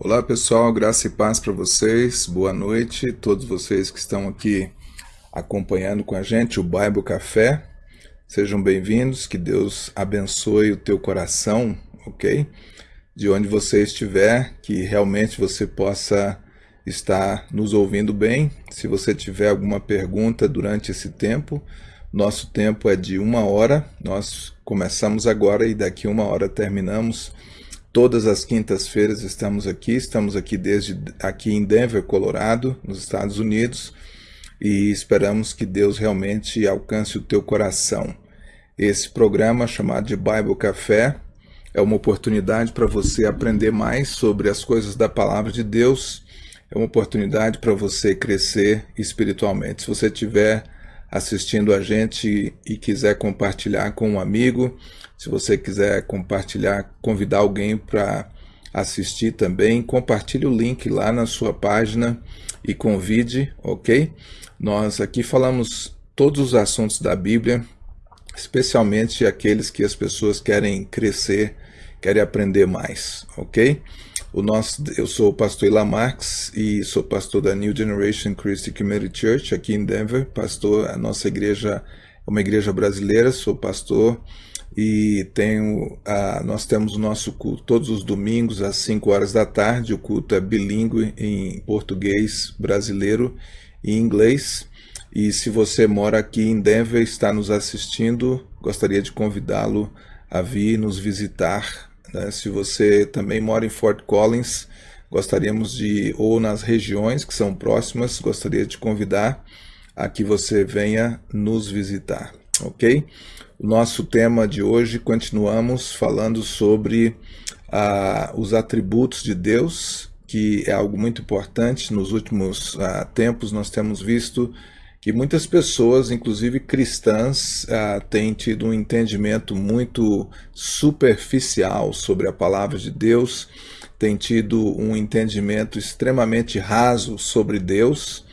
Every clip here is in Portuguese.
Olá pessoal, graça e paz para vocês, boa noite, todos vocês que estão aqui acompanhando com a gente o Bible Café, sejam bem-vindos, que Deus abençoe o teu coração, ok? De onde você estiver, que realmente você possa estar nos ouvindo bem. Se você tiver alguma pergunta durante esse tempo, nosso tempo é de uma hora, nós começamos agora e daqui uma hora terminamos Todas as quintas-feiras estamos aqui, estamos aqui desde aqui em Denver, Colorado, nos Estados Unidos, e esperamos que Deus realmente alcance o teu coração. Esse programa chamado de Bible Café é uma oportunidade para você aprender mais sobre as coisas da palavra de Deus. É uma oportunidade para você crescer espiritualmente. Se você tiver assistindo a gente e quiser compartilhar com um amigo, se você quiser compartilhar, convidar alguém para assistir também, compartilhe o link lá na sua página e convide, ok? Nós aqui falamos todos os assuntos da Bíblia, especialmente aqueles que as pessoas querem crescer, querem aprender mais, ok? O nosso, eu sou o pastor Ilan Marx e sou pastor da New Generation Christian Community Church aqui em Denver. Pastor, a nossa igreja é uma igreja brasileira, sou pastor e tenho, a, nós temos o nosso culto todos os domingos às 5 horas da tarde. O culto é bilíngue em português brasileiro e inglês. E se você mora aqui em Denver e está nos assistindo, gostaria de convidá-lo a vir nos visitar né? Se você também mora em Fort Collins, gostaríamos de, ou nas regiões que são próximas, gostaria de convidar a que você venha nos visitar, ok? O nosso tema de hoje, continuamos falando sobre ah, os atributos de Deus, que é algo muito importante. Nos últimos ah, tempos nós temos visto que muitas pessoas, inclusive cristãs, ah, têm tido um entendimento muito superficial sobre a palavra de Deus, têm tido um entendimento extremamente raso sobre Deus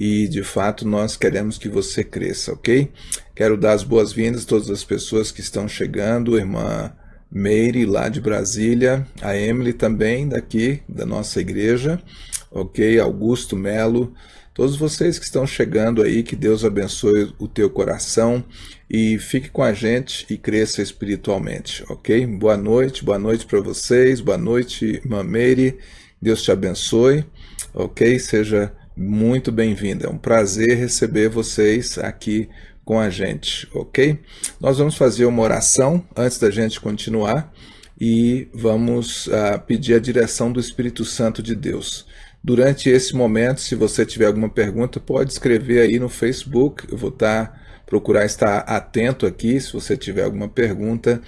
e de fato nós queremos que você cresça, ok? Quero dar as boas-vindas a todas as pessoas que estão chegando, irmã Meire lá de Brasília, a Emily também daqui da nossa igreja, ok? Augusto Melo, Todos vocês que estão chegando aí, que Deus abençoe o teu coração e fique com a gente e cresça espiritualmente, ok? Boa noite, boa noite para vocês, boa noite, Mameire, Deus te abençoe, ok? Seja muito bem-vinda, é um prazer receber vocês aqui com a gente, ok? Nós vamos fazer uma oração antes da gente continuar e vamos uh, pedir a direção do Espírito Santo de Deus. Durante esse momento, se você tiver alguma pergunta, pode escrever aí no Facebook. Eu vou estar procurar estar atento aqui se você tiver alguma pergunta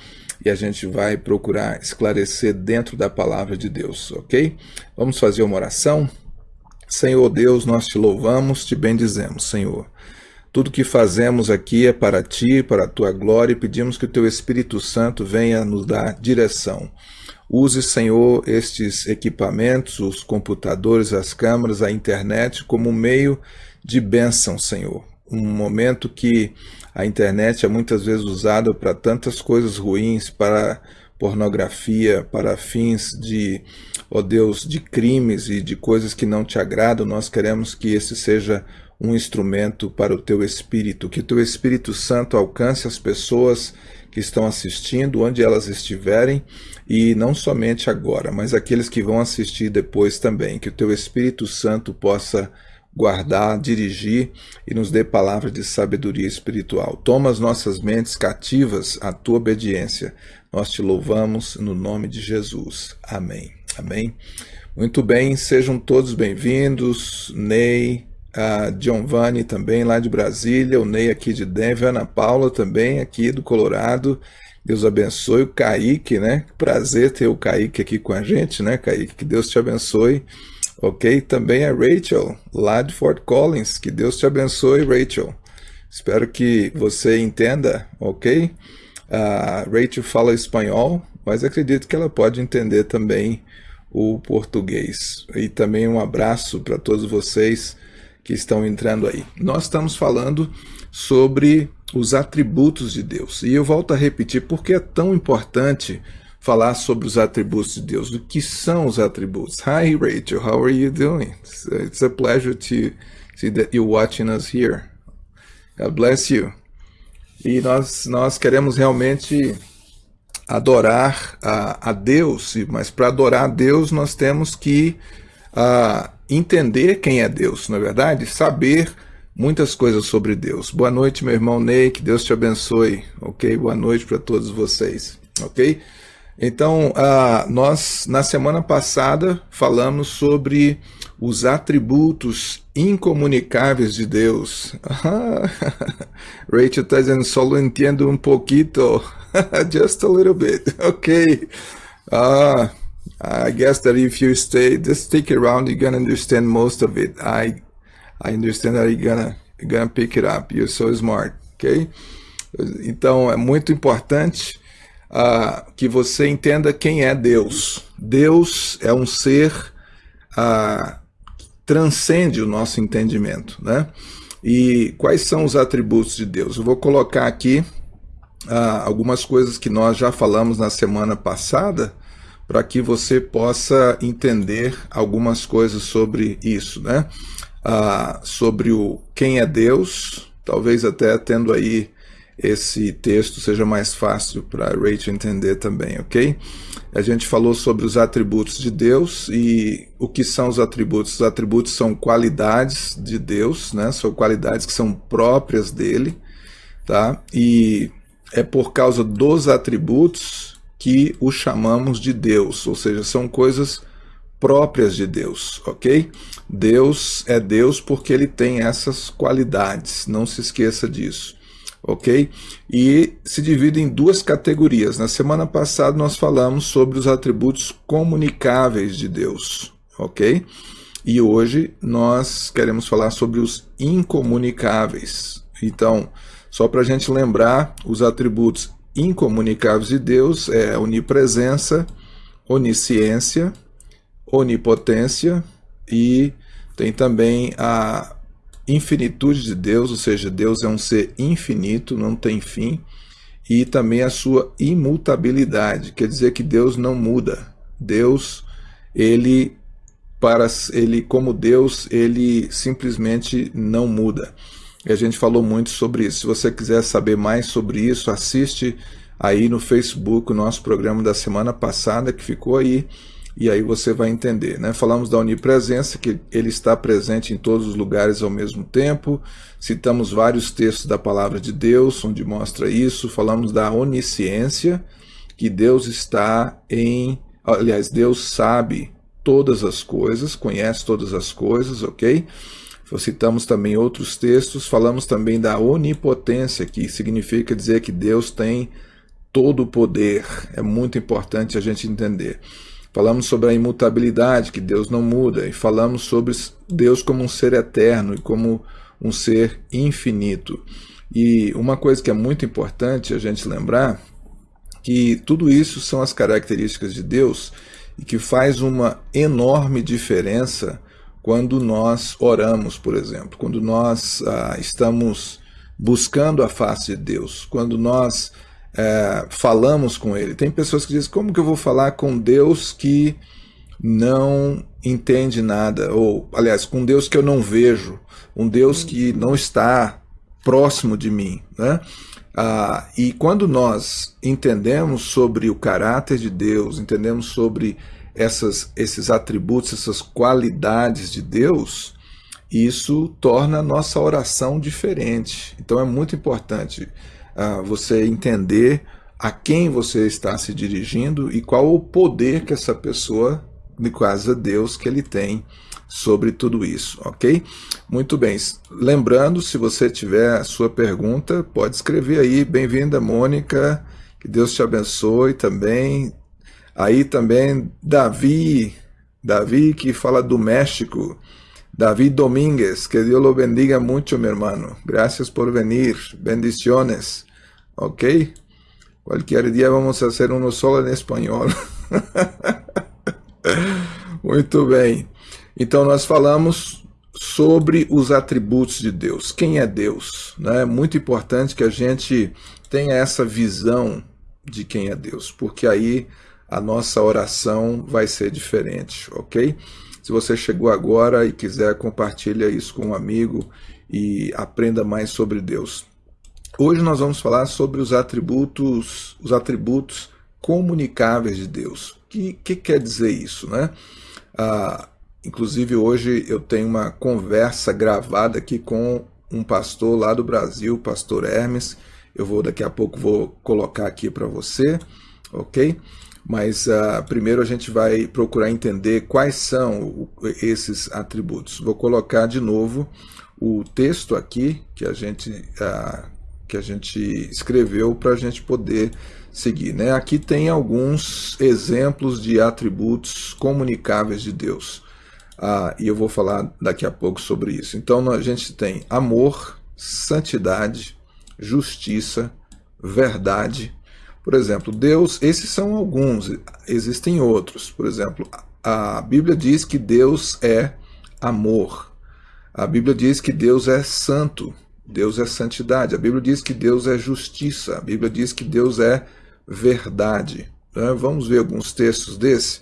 e a gente vai procurar esclarecer dentro da palavra de Deus, ok? Vamos fazer uma oração? Senhor Deus, nós te louvamos, te bendizemos, Senhor. Tudo que fazemos aqui é para ti, para a tua glória e pedimos que o teu Espírito Santo venha nos dar direção. Use, Senhor, estes equipamentos, os computadores, as câmeras, a internet, como meio de bênção, Senhor. Um momento que a internet é muitas vezes usada para tantas coisas ruins, para pornografia, para fins de, ó Deus, de crimes e de coisas que não te agradam. Nós queremos que esse seja um instrumento para o teu Espírito, que o teu Espírito Santo alcance as pessoas que estão assistindo, onde elas estiverem, e não somente agora, mas aqueles que vão assistir depois também, que o teu Espírito Santo possa guardar, dirigir e nos dê palavra de sabedoria espiritual. Toma as nossas mentes cativas à tua obediência. Nós te louvamos no nome de Jesus. Amém. Amém. Muito bem, sejam todos bem-vindos. Ney, a Giovanni também lá de Brasília, o Ney aqui de Denver, Ana Paula também aqui do Colorado. Deus abençoe o Kaique, né? Prazer ter o Kaique aqui com a gente, né, Kaique? Que Deus te abençoe. Ok? Também a Rachel, lá de Fort Collins. Que Deus te abençoe, Rachel. Espero que você entenda, ok? A Rachel fala espanhol, mas acredito que ela pode entender também o português. E também um abraço para todos vocês que estão entrando aí. Nós estamos falando sobre os atributos de Deus. E eu volto a repetir porque é tão importante falar sobre os atributos de Deus. O que são os atributos? Hi, Rachel. How are you doing? It's a pleasure to see that you're watching us here. God bless you. E nós, nós queremos realmente adorar a, a Deus, mas para adorar a Deus nós temos que uh, entender quem é Deus, na é verdade, saber muitas coisas sobre Deus. Boa noite, meu irmão Ney, que Deus te abençoe, ok? Boa noite para todos vocês, ok? Então, uh, nós na semana passada falamos sobre os atributos incomunicáveis de Deus. Rachel está dizendo, solo entendo um pouquito, just a little bit, ok? Uh, I guess that if you stay, just stick around, you're gonna understand most of it. I I understand that you're gonna, you're gonna pick it up. You're so smart, ok? Então é muito importante uh, que você entenda quem é Deus. Deus é um ser uh, que transcende o nosso entendimento, né? E quais são os atributos de Deus? Eu vou colocar aqui uh, algumas coisas que nós já falamos na semana passada, para que você possa entender algumas coisas sobre isso, né? ah, sobre o quem é Deus, talvez até tendo aí esse texto seja mais fácil para Rachel entender também, ok? A gente falou sobre os atributos de Deus e o que são os atributos? Os atributos são qualidades de Deus, né? São qualidades que são próprias dele, tá? E é por causa dos atributos que o chamamos de Deus, ou seja, são coisas próprias de Deus, ok? Deus é Deus porque ele tem essas qualidades, não se esqueça disso, ok? E se divide em duas categorias. Na semana passada nós falamos sobre os atributos comunicáveis de Deus, ok? E hoje nós queremos falar sobre os incomunicáveis. Então, só para a gente lembrar, os atributos incomunicáveis de Deus é onipresença, onisciência, onipotência e tem também a infinitude de Deus, ou seja, Deus é um ser infinito, não tem fim, e também a sua imutabilidade, quer dizer que Deus não muda. Deus, ele para ele como Deus, ele simplesmente não muda. E a gente falou muito sobre isso. Se você quiser saber mais sobre isso, assiste aí no Facebook o nosso programa da semana passada que ficou aí e aí você vai entender. Né? Falamos da onipresença, que ele está presente em todos os lugares ao mesmo tempo. Citamos vários textos da palavra de Deus, onde mostra isso. Falamos da onisciência, que Deus está em. Aliás, Deus sabe todas as coisas, conhece todas as coisas, ok? Citamos também outros textos. Falamos também da onipotência, que significa dizer que Deus tem todo o poder. É muito importante a gente entender. Falamos sobre a imutabilidade, que Deus não muda, e falamos sobre Deus como um ser eterno e como um ser infinito. E uma coisa que é muito importante a gente lembrar, que tudo isso são as características de Deus e que faz uma enorme diferença quando nós oramos, por exemplo, quando nós ah, estamos buscando a face de Deus, quando nós é, falamos com ele. Tem pessoas que dizem, como que eu vou falar com Deus que não entende nada? Ou, aliás, com Deus que eu não vejo, um Deus que não está próximo de mim, né? Ah, e quando nós entendemos sobre o caráter de Deus, entendemos sobre essas, esses atributos, essas qualidades de Deus, isso torna a nossa oração diferente. Então é muito importante uh, você entender a quem você está se dirigindo e qual o poder que essa pessoa, quase a Deus, que ele tem sobre tudo isso, ok? Muito bem, lembrando, se você tiver a sua pergunta, pode escrever aí, bem-vinda Mônica, que Deus te abençoe também. Aí também Davi, Davi que fala do México, David Domínguez, que Dios lo bendiga mucho, mi hermano. Gracias por venir. Bendiciones. ¿Ok? Cualquier día vamos hacer uno solo em espanhol. Muito bem. Então nós falamos sobre os atributos de Deus. Quem é Deus? É muito importante que a gente tenha essa visão de quem é Deus, porque aí a nossa oração vai ser diferente, ok? Se você chegou agora e quiser, compartilha isso com um amigo e aprenda mais sobre Deus. Hoje nós vamos falar sobre os atributos, os atributos comunicáveis de Deus. O que, que quer dizer isso, né? Ah, inclusive hoje eu tenho uma conversa gravada aqui com um pastor lá do Brasil, pastor Hermes. Eu vou daqui a pouco vou colocar aqui para você, ok? Mas uh, primeiro a gente vai procurar entender quais são esses atributos. Vou colocar de novo o texto aqui que a gente, uh, que a gente escreveu para a gente poder seguir. Né? Aqui tem alguns exemplos de atributos comunicáveis de Deus. Ah, e eu vou falar daqui a pouco sobre isso. Então a gente tem amor, santidade, justiça, verdade. Por exemplo, Deus, esses são alguns, existem outros. Por exemplo, a Bíblia diz que Deus é amor. A Bíblia diz que Deus é santo. Deus é santidade. A Bíblia diz que Deus é justiça. A Bíblia diz que Deus é verdade. Né? Vamos ver alguns textos desse.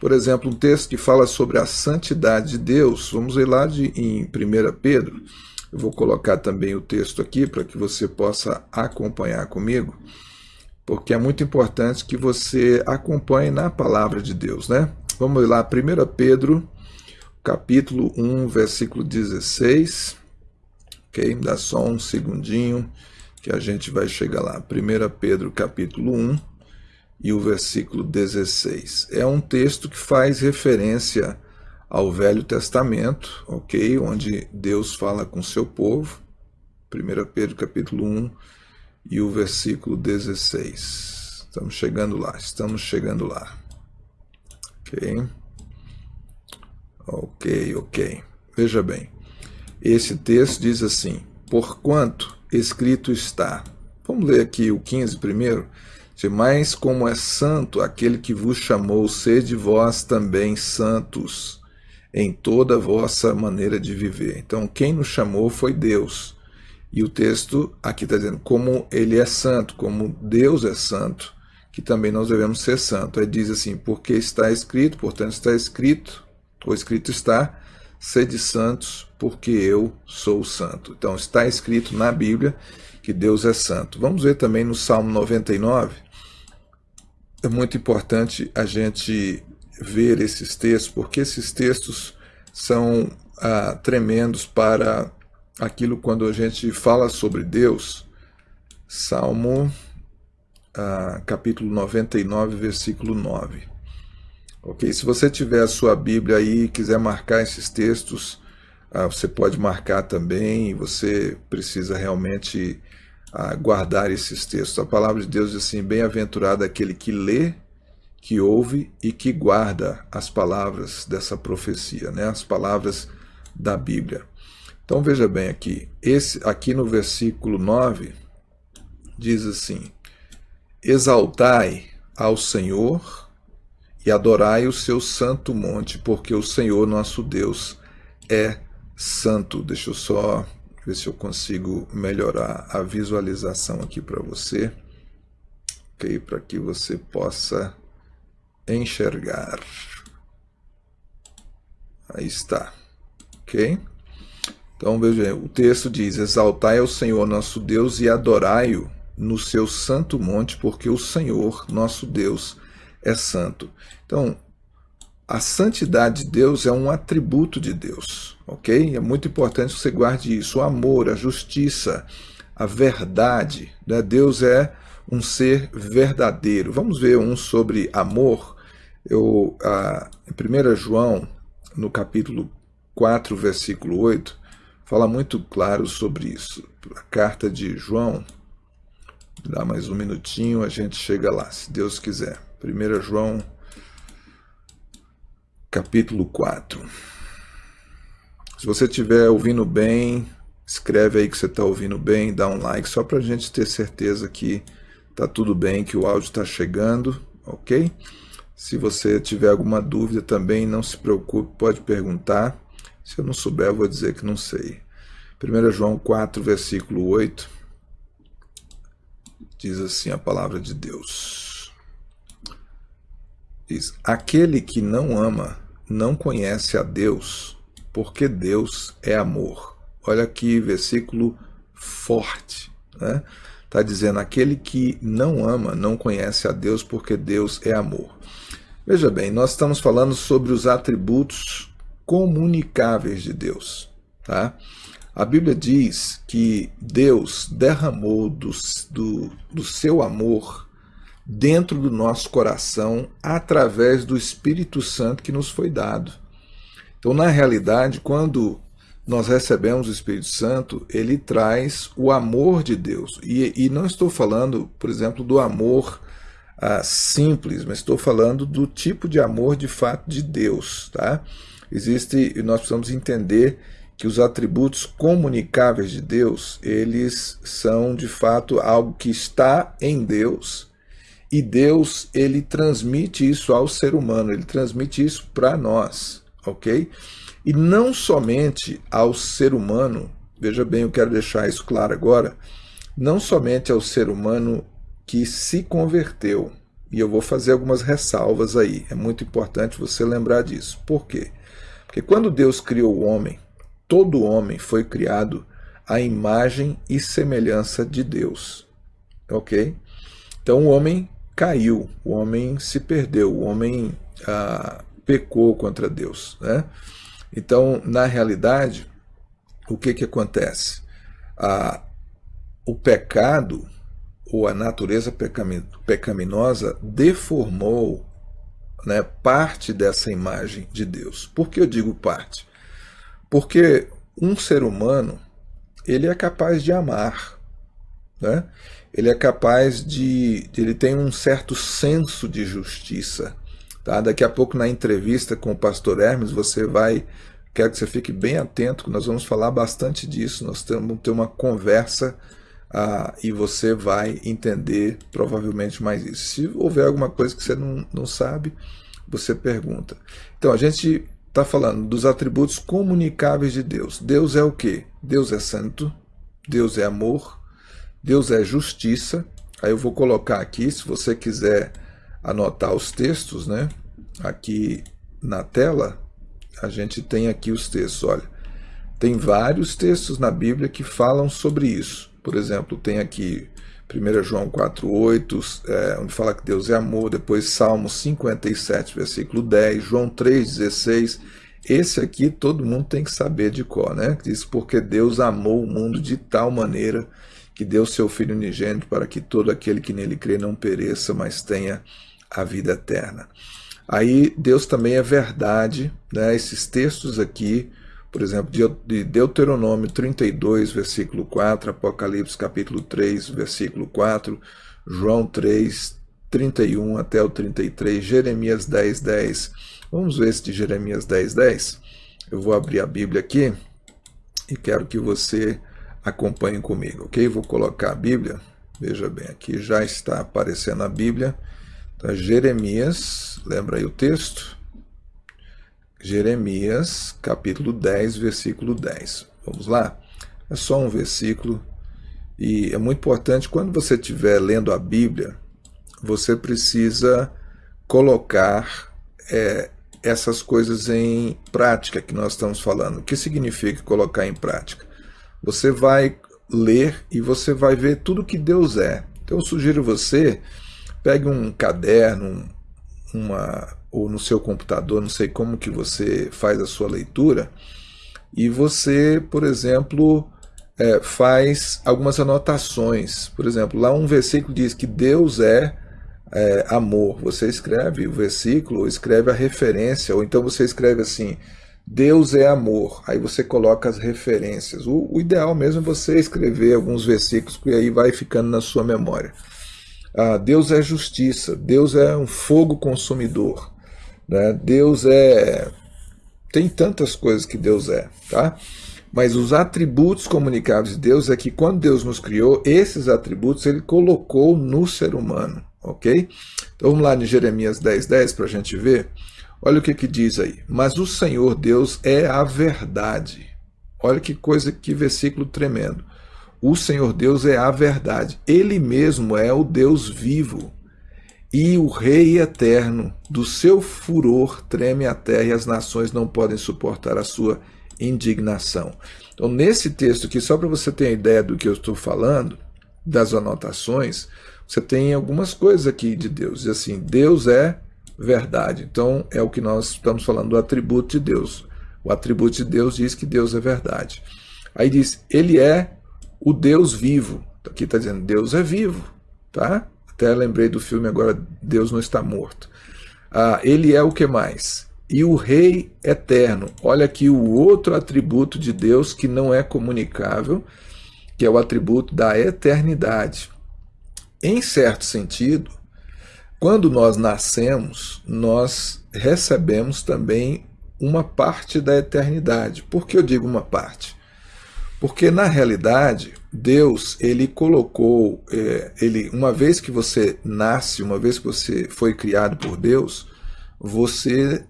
Por exemplo, um texto que fala sobre a santidade de Deus. Vamos ver lá de, em 1 Pedro. Eu vou colocar também o texto aqui para que você possa acompanhar comigo, porque é muito importante que você acompanhe na palavra de Deus, né? Vamos lá, 1 Pedro, capítulo 1, versículo 16. Ok? Dá só um segundinho que a gente vai chegar lá. 1 Pedro, capítulo 1 e o versículo 16. É um texto que faz referência ao Velho Testamento, ok? Onde Deus fala com seu povo. 1 Pedro capítulo 1 e o versículo 16. Estamos chegando lá, estamos chegando lá. Ok? Ok, ok. Veja bem, esse texto diz assim, Porquanto escrito está. Vamos ler aqui o 15 primeiro. Mas como é santo aquele que vos chamou, sede vós também santos em toda a vossa maneira de viver. Então, quem nos chamou foi Deus. E o texto aqui está dizendo como ele é santo, como Deus é santo, que também nós devemos ser santos. Aí diz assim, porque está escrito, portanto está escrito, ou escrito está, sede santos, porque eu sou santo. Então está escrito na Bíblia que Deus é santo. Vamos ver também no Salmo 99, é muito importante a gente ver esses textos, porque esses textos são ah, tremendos para aquilo quando a gente fala sobre Deus. Salmo ah, capítulo 99, versículo 9. Ok? Se você tiver a sua Bíblia aí e quiser marcar esses textos, ah, você pode marcar também, você precisa realmente a guardar esses textos. A palavra de Deus diz assim: Bem-aventurado aquele que lê, que ouve e que guarda as palavras dessa profecia, né? as palavras da Bíblia. Então veja bem aqui, esse aqui no versículo 9 diz assim: Exaltai ao Senhor e adorai o seu santo monte, porque o Senhor nosso Deus é santo. Deixa eu só ver se eu consigo melhorar a visualização aqui para você, ok? Para que você possa enxergar. Aí está, ok? Então veja, o texto diz: Exaltai ao Senhor nosso Deus e adorai-o no seu santo monte, porque o Senhor nosso Deus é santo. Então, a santidade de Deus é um atributo de Deus, ok? É muito importante que você guarde isso. O amor, a justiça, a verdade. Né? Deus é um ser verdadeiro. Vamos ver um sobre amor. Eu, ah, em 1 João, no capítulo 4, versículo 8, fala muito claro sobre isso. A carta de João, dá mais um minutinho, a gente chega lá, se Deus quiser. 1 João capítulo 4. Se você estiver ouvindo bem, escreve aí que você está ouvindo bem, dá um like, só para a gente ter certeza que está tudo bem, que o áudio está chegando, ok? Se você tiver alguma dúvida também, não se preocupe, pode perguntar. Se eu não souber, eu vou dizer que não sei. 1 João 4, versículo 8, diz assim a palavra de Deus. Diz: Aquele que não ama não conhece a Deus, porque Deus é amor. Olha aqui, versículo forte. Né? Está dizendo: aquele que não ama não conhece a Deus, porque Deus é amor. Veja bem, nós estamos falando sobre os atributos comunicáveis de Deus. Tá? A Bíblia diz que Deus derramou do, do, do seu amor dentro do nosso coração através do Espírito Santo que nos foi dado. Então, na realidade, quando nós recebemos o Espírito Santo, ele traz o amor de Deus. E, e não estou falando, por exemplo, do amor ah, simples, mas estou falando do tipo de amor de fato de Deus. Tá? Existe, e nós precisamos entender que os atributos comunicáveis de Deus, eles são de fato algo que está em Deus, e Deus ele transmite isso ao ser humano, ele transmite isso para nós, ok? E não somente ao ser humano, veja bem, eu quero deixar isso claro agora, não somente ao ser humano que se converteu, e eu vou fazer algumas ressalvas aí, é muito importante você lembrar disso. Por quê? Porque quando Deus criou o homem, todo homem foi criado à imagem e semelhança de Deus, ok? Então o homem caiu, o homem se perdeu, o homem ah, pecou contra Deus, né? Então, na realidade, o que, que acontece? Ah, o pecado, ou a natureza pecaminosa, deformou né, parte dessa imagem de Deus. Por que eu digo parte? Porque um ser humano, ele é capaz de amar, né? ele é capaz de, ele tem um certo senso de justiça, Tá? Daqui a pouco na entrevista com o pastor Hermes você vai, quero que você fique bem atento, nós vamos falar bastante disso, nós vamos ter uma conversa ah, e você vai entender provavelmente mais isso. Se houver alguma coisa que você não, não sabe, você pergunta. Então a gente está falando dos atributos comunicáveis de Deus. Deus é o que? Deus é santo, Deus é amor, Deus é justiça. Aí eu vou colocar aqui, se você quiser anotar os textos, né? Aqui na tela, a gente tem aqui os textos, olha. Tem vários textos na Bíblia que falam sobre isso. Por exemplo, tem aqui 1 João 4,8, é, onde fala que Deus é amor, depois Salmo 57, versículo 10, João 3,16. Esse aqui todo mundo tem que saber de cor, né? Diz, porque Deus amou o mundo de tal maneira que deu seu Filho unigênito para que todo aquele que nele crê não pereça, mas tenha a vida eterna. Aí Deus também é verdade, né? esses textos aqui, por exemplo, de Deuteronômio 32, versículo 4, Apocalipse capítulo 3, versículo 4, João 3, 31 até o 33, Jeremias 10, 10. Vamos ver esse de Jeremias 10, 10? Eu vou abrir a Bíblia aqui e quero que você acompanhe comigo, ok? Vou colocar a Bíblia, veja bem, aqui já está aparecendo a Bíblia, Tá? Jeremias, lembra aí o texto? Jeremias, capítulo 10, versículo 10. Vamos lá? É só um versículo e é muito importante, quando você estiver lendo a Bíblia, você precisa colocar é, essas coisas em prática que nós estamos falando. O que significa colocar em prática? Você vai ler e você vai ver tudo que Deus é. Então eu sugiro você Pegue um caderno, uma, ou no seu computador, não sei como que você faz a sua leitura, e você, por exemplo, é, faz algumas anotações. Por exemplo, lá um versículo diz que Deus é, é amor. Você escreve o versículo, escreve a referência, ou então você escreve assim, Deus é amor. Aí você coloca as referências. O, o ideal mesmo é você escrever alguns versículos, que aí vai ficando na sua memória. Ah, Deus é justiça, Deus é um fogo consumidor, né? Deus é... Tem tantas coisas que Deus é, tá? Mas os atributos comunicáveis de Deus é que quando Deus nos criou, esses atributos ele colocou no ser humano, ok? Então vamos lá em Jeremias 10, 10 para a gente ver. Olha o que, que diz aí. Mas o Senhor Deus é a verdade. Olha que coisa, que versículo tremendo. O Senhor Deus é a verdade. Ele mesmo é o Deus vivo. E o Rei eterno, do seu furor treme a terra e as nações não podem suportar a sua indignação. Então, nesse texto aqui, só para você ter a ideia do que eu estou falando, das anotações, você tem algumas coisas aqui de Deus. Diz assim, Deus é verdade. Então, é o que nós estamos falando do atributo de Deus. O atributo de Deus diz que Deus é verdade. Aí diz, ele é o Deus vivo. Aqui está dizendo, Deus é vivo. Tá? Até lembrei do filme agora, Deus não está morto. Ah, ele é o que mais? E o Rei eterno. Olha aqui o outro atributo de Deus que não é comunicável, que é o atributo da eternidade. Em certo sentido, quando nós nascemos, nós recebemos também uma parte da eternidade. Por que eu digo uma parte? Porque na realidade, Deus, ele colocou, é, ele, uma vez que você nasce, uma vez que você foi criado por Deus, você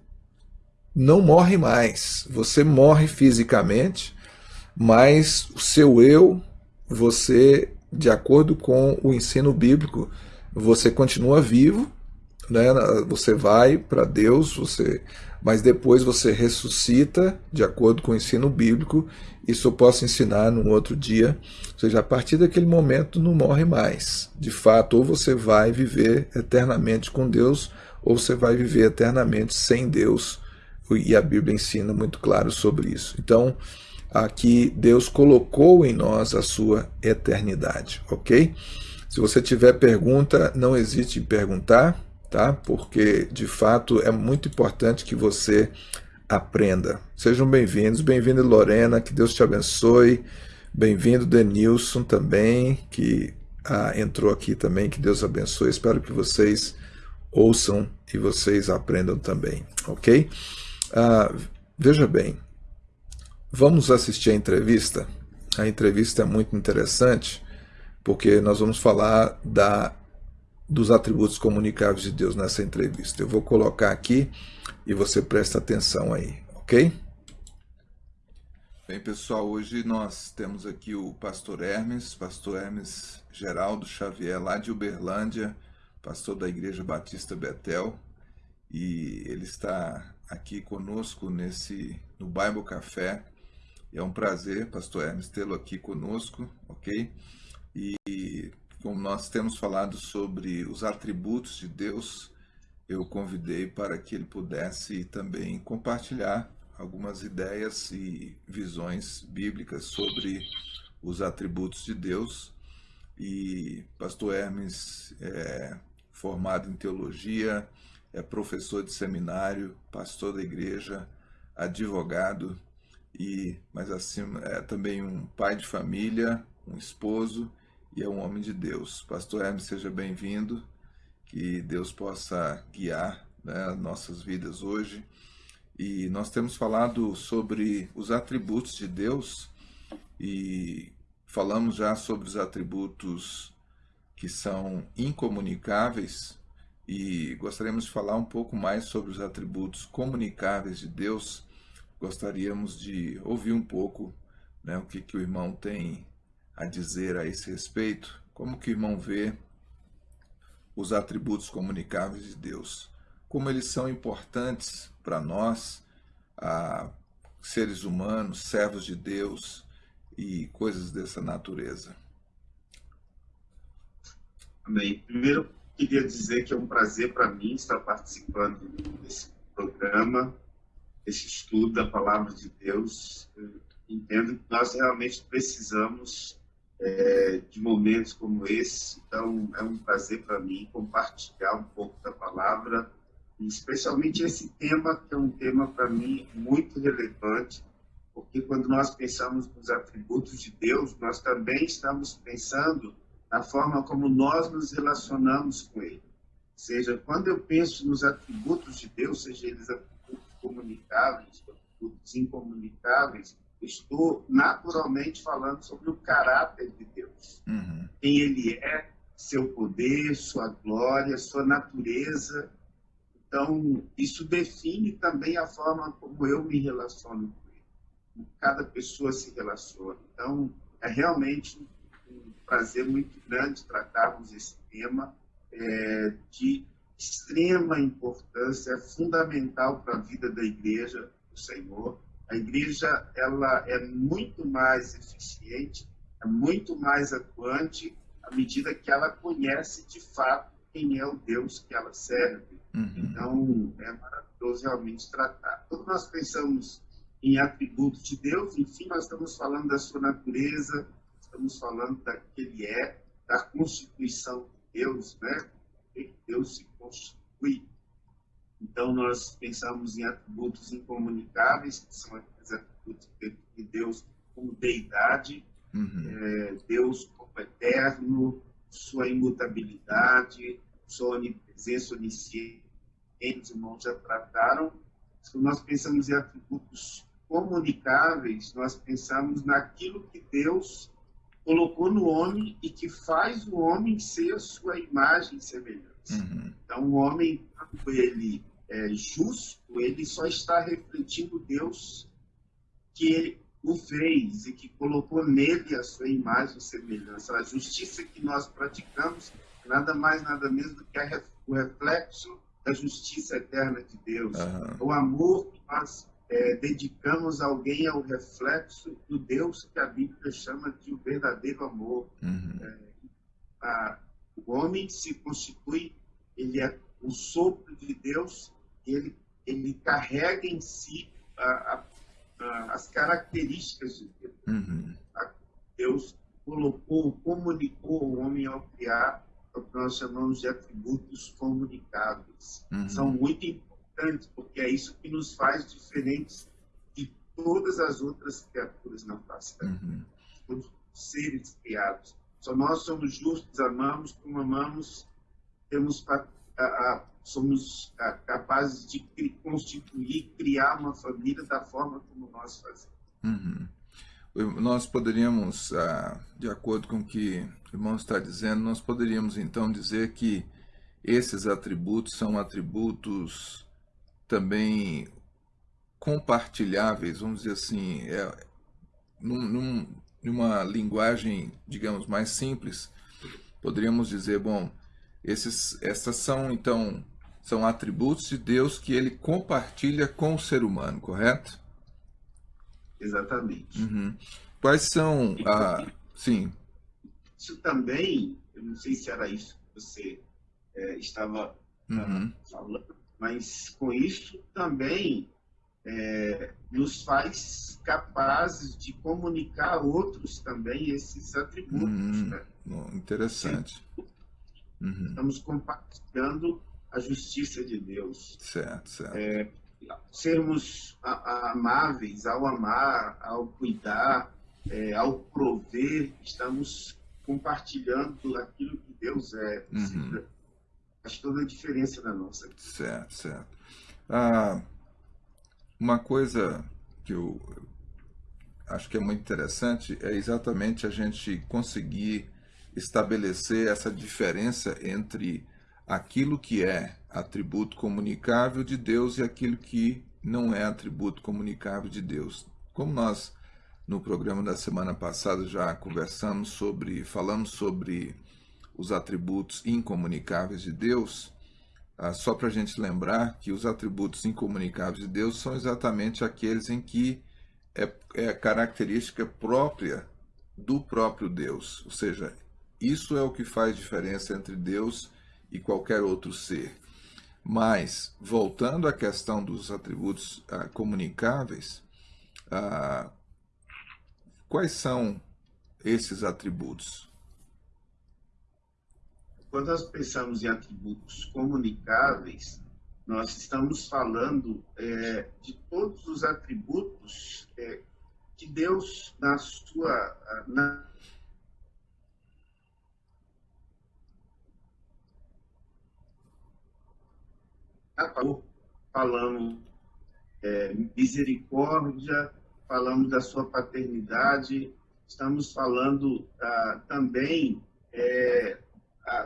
não morre mais. Você morre fisicamente, mas o seu eu, você, de acordo com o ensino bíblico, você continua vivo, né? Você vai para Deus, você, mas depois você ressuscita, de acordo com o ensino bíblico. Isso eu posso ensinar num outro dia. Ou seja, a partir daquele momento não morre mais. De fato, ou você vai viver eternamente com Deus, ou você vai viver eternamente sem Deus e a Bíblia ensina muito claro sobre isso. Então, aqui Deus colocou em nós a sua eternidade, ok? Se você tiver pergunta, não hesite em perguntar, tá? Porque, de fato, é muito importante que você aprenda. Sejam bem-vindos, bem-vindo Lorena, que Deus te abençoe. Bem-vindo Denilson também, que ah, entrou aqui também, que Deus abençoe. Espero que vocês ouçam e vocês aprendam também, ok? Ah, veja bem, vamos assistir a entrevista. A entrevista é muito interessante, porque nós vamos falar da, dos atributos comunicáveis de Deus nessa entrevista. Eu vou colocar aqui e você presta atenção aí, ok? Bem, pessoal, hoje nós temos aqui o pastor Hermes, pastor Hermes Geraldo Xavier, lá de Uberlândia, pastor da Igreja Batista Betel, e ele está aqui conosco nesse no Bible Café. É um prazer, pastor Hermes, tê-lo aqui conosco, ok? E como nós temos falado sobre os atributos de Deus, eu convidei para que ele pudesse também compartilhar algumas ideias e visões bíblicas sobre os atributos de Deus. E pastor Hermes é formado em teologia, é professor de seminário, pastor da igreja, advogado e, mas acima, é também um pai de família, um esposo e é um homem de Deus. Pastor Hermes, seja bem-vindo, que Deus possa guiar né, nossas vidas hoje. E nós temos falado sobre os atributos de Deus e falamos já sobre os atributos que são incomunicáveis, e gostaríamos de falar um pouco mais sobre os atributos comunicáveis de Deus. Gostaríamos de ouvir um pouco né, o que, que o irmão tem a dizer a esse respeito, como que o irmão vê os atributos comunicáveis de Deus, como eles são importantes para nós, seres humanos, servos de Deus e coisas dessa natureza. Amém. Primeiro, queria dizer que é um prazer para mim estar participando desse programa, desse estudo da Palavra de Deus. Eu entendo que nós realmente precisamos é, de momentos como esse, então é um prazer para mim compartilhar um pouco da Palavra, especialmente esse tema, que é um tema para mim muito relevante, porque quando nós pensamos nos atributos de Deus, nós também estamos pensando a forma como nós nos relacionamos com Ele. Ou seja, quando eu penso nos atributos de Deus, seja eles atributos comunicáveis, atributos incomunicáveis, estou naturalmente falando sobre o caráter de Deus. Uhum. Quem Ele é, seu poder, sua glória, sua natureza. Então, isso define também a forma como eu me relaciono com Ele. Como cada pessoa se relaciona. Então, é realmente um prazer muito grande tratarmos esse tema é, de extrema importância, é fundamental para a vida da igreja do Senhor. A igreja ela é muito mais eficiente, é muito mais atuante à medida que ela conhece de fato quem é o Deus que ela serve. Uhum. Então, é maravilhoso realmente tratar. Quando nós pensamos em atributos de Deus, enfim, nós estamos falando da sua natureza, estamos falando daquele é, da constituição de Deus, né? Que Deus se constitui. Então, nós pensamos em atributos incomunicáveis, que são aqueles atributos de Deus como deidade, uhum. é, Deus como eterno, sua imutabilidade, sua onipresença, onisciente, os irmãos já trataram. Se nós pensamos em atributos comunicáveis, nós pensamos naquilo que Deus colocou no homem e que faz o homem ser a sua imagem e semelhança. Uhum. Então, o homem, quando ele é justo, ele só está refletindo Deus que o fez e que colocou nele a sua imagem e semelhança. A justiça que nós praticamos nada mais, nada menos do que o reflexo da justiça eterna de Deus. Uhum. O amor que nós é, dedicamos a alguém é o reflexo do Deus que a Bíblia chama de o verdadeiro amor. Uhum. É, a, o homem se constitui, ele é o sopro de Deus, ele, ele carrega em si a, a, as características de Deus. Uhum. Deus colocou, comunicou o homem ao criar o que nós chamamos de atributos comunicáveis. Uhum. São muito importantes, porque é isso que nos faz diferentes de todas as outras criaturas na face da uhum. Todos os seres criados. Só nós somos justos, amamos como amamos, temos a, a, somos a, capazes de constituir, criar uma família da forma como nós fazemos. Uhum. Nós poderíamos, ah, de acordo com o que o irmão está dizendo, nós poderíamos então dizer que esses atributos são atributos também compartilháveis, vamos dizer assim, é, num, num, numa linguagem, digamos, mais simples, poderíamos dizer, bom, esses, essas são então são atributos de Deus que ele compartilha com o ser humano, correto? Exatamente. Uhum. Quais são. Sim. Isso também, eu não sei se era isso que você é, estava uhum. falando, mas com isso também é, nos faz capazes de comunicar a outros também esses atributos. Uhum. Né? Interessante. Uhum. Estamos compartilhando a justiça de Deus. Certo, certo. É, sermos amáveis ao amar, ao cuidar, é, ao prover, estamos compartilhando aquilo que Deus é. Uhum. Faz toda a diferença na nossa vida. Certo, certo. Ah, uma coisa que eu acho que é muito interessante é exatamente a gente conseguir estabelecer essa diferença entre aquilo que é atributo comunicável de Deus e aquilo que não é atributo comunicável de Deus. Como nós no programa da semana passada já conversamos sobre, falamos sobre os atributos incomunicáveis de Deus, ah, só para a gente lembrar que os atributos incomunicáveis de Deus são exatamente aqueles em que é, é característica própria do próprio Deus, ou seja, isso é o que faz diferença entre Deus e qualquer outro ser. Mas, voltando à questão dos atributos ah, comunicáveis, ah, quais são esses atributos? Quando nós pensamos em atributos comunicáveis, nós estamos falando é, de todos os atributos é, que Deus, na sua na falamos é, misericórdia, falamos da sua paternidade, estamos falando ah, também é,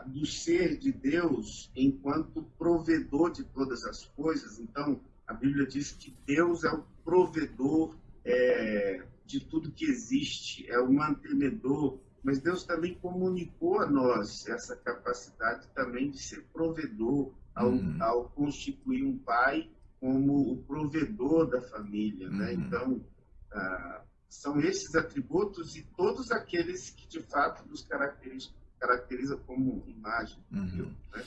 do ser de Deus enquanto provedor de todas as coisas. Então, a Bíblia diz que Deus é o provedor é, de tudo que existe, é o mantenedor, mas Deus também comunicou a nós essa capacidade também de ser provedor, ao, uhum. ao constituir um pai como o provedor da família, né? Uhum. Então, ah, são esses atributos e todos aqueles que de fato nos caracterizam, caracteriza como imagem. Uhum. Né?